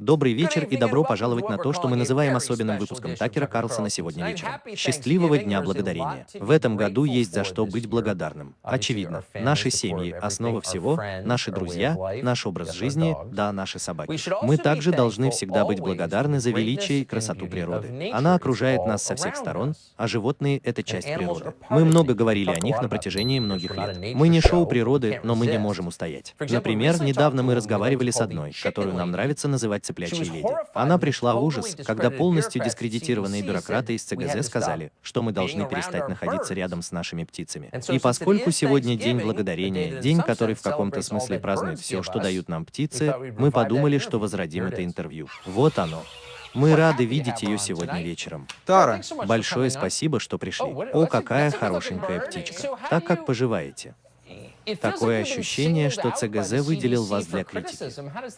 Добрый вечер и добро пожаловать на то, что мы называем особенным выпуском Такера Карлсона сегодня вечером. Счастливого Дня Благодарения. В этом году есть за что быть благодарным. Очевидно, наши семьи – основа всего, наши друзья, наш образ жизни, да, наши собаки. Мы также должны всегда быть благодарны за величие и красоту природы. Она окружает нас со всех сторон, а животные – это часть природы. Мы много говорили о них на протяжении многих лет. Мы не шоу природы, но мы не можем устоять. Например, недавно мы разговаривали с одной, которую нам нравится называть цыплячьей леди. Она пришла в ужас, когда полностью дискредитированные бюрократы из ЦГЗ сказали, что мы должны перестать находиться рядом с нашими птицами. И поскольку сегодня День Благодарения, день, который в каком-то смысле празднует все, что дают нам птицы, мы подумали, что возродим это интервью. Вот оно. Мы рады видеть ее сегодня вечером. Тара, Большое спасибо, что пришли. О, какая хорошенькая птичка. Так как поживаете? Такое ощущение, что ЦГЗ выделил вас для критики.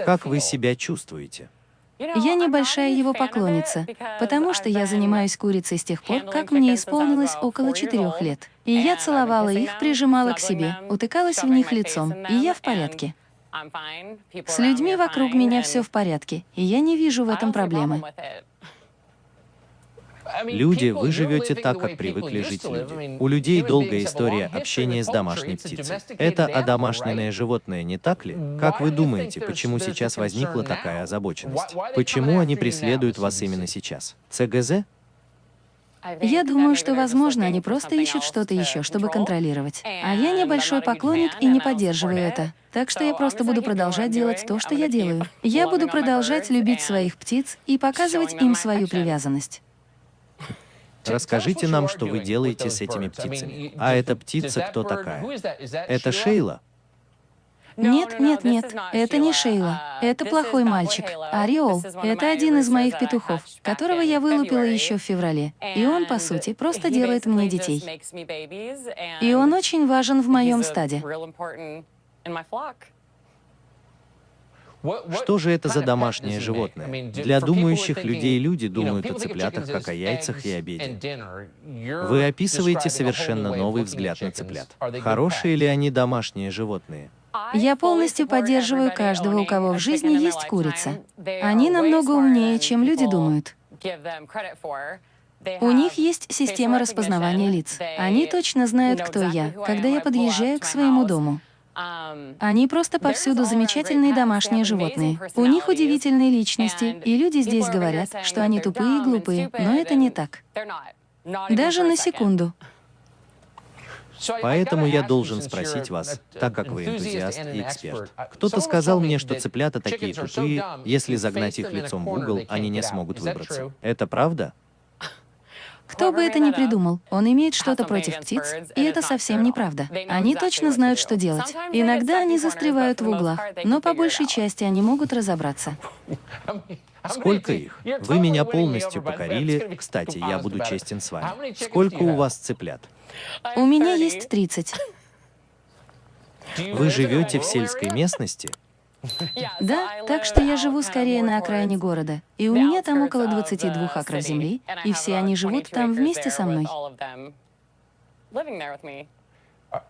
Как вы себя чувствуете? Я небольшая его поклонница, потому что я занимаюсь курицей с тех пор, как мне исполнилось около четырех лет. И я целовала их, прижимала к себе, утыкалась в них лицом, и я в порядке. С людьми вокруг меня все в порядке, и я не вижу в этом проблемы. Люди, вы живете так, как привыкли жить люди. У людей долгая история общения с домашней птицей. Это одомашненное животное, не так ли? Как вы думаете, почему сейчас возникла такая озабоченность? Почему они преследуют вас именно сейчас? ЦГЗ? Я думаю, что, возможно, они просто ищут что-то еще, чтобы контролировать. А я небольшой поклонник и не поддерживаю это. Так что я просто буду продолжать делать то, что я делаю. Я буду продолжать любить своих птиц и показывать им свою привязанность. Расскажите нам, что вы делаете с этими птицами. А эта птица кто такая? Это Шейла? Нет, нет, нет, это не Шейла. Это плохой мальчик. Ореол — это один из моих петухов, которого я вылупила еще в феврале. И он, по сути, просто делает мне детей. И он очень важен в моем стаде. Что же это за домашнее животное? Для думающих людей люди думают о цыплятах как о яйцах и обеде. Вы описываете совершенно новый взгляд на цыплят. Хорошие ли они домашние животные? Я полностью поддерживаю каждого, у кого в жизни есть курица. Они намного умнее, чем люди думают. У них есть система распознавания лиц. Они точно знают, кто я, когда я подъезжаю к своему дому. Они просто повсюду замечательные домашние животные. У них удивительные личности, и люди здесь говорят, что они тупые и глупые, но это не так. Даже на секунду. Поэтому я должен спросить вас, так как вы энтузиаст и эксперт. Кто-то сказал мне, что цыплята такие тупые, если загнать их лицом в угол, они не смогут выбраться. Это правда? Кто бы это ни придумал, он имеет что-то против птиц, и это совсем неправда. Они точно знают, что делать. Иногда они застревают в углах, но по большей части они могут разобраться. Сколько их? Вы меня полностью покорили. Кстати, я буду честен с вами. Сколько у вас цыплят? У меня есть 30. Вы живете в сельской местности? Да, так что я живу скорее на окраине города, и у меня там около 22 акров земли, и все они живут там вместе со мной.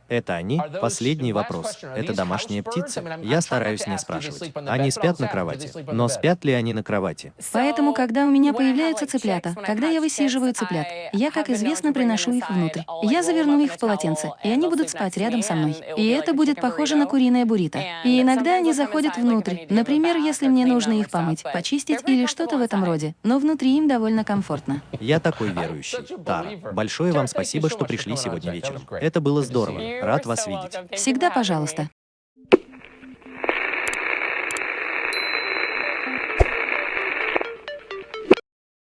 Это они? Последний вопрос. Это домашние птицы? Я стараюсь не спрашивать. Они спят на кровати. Но спят ли они на кровати? Поэтому, когда у меня появляются цыплята, когда я высиживаю цыплят, я, как известно, приношу их внутрь. Я заверну их в полотенце, и они будут спать рядом со мной. И это будет похоже на куриное буррито. И иногда они заходят внутрь. Например, если мне нужно их помыть, почистить или что-то в этом роде. Но внутри им довольно комфортно. Я такой верующий. Тара, большое вам спасибо, что пришли сегодня вечером. Это было здорово. Рад вас видеть. Всегда пожалуйста.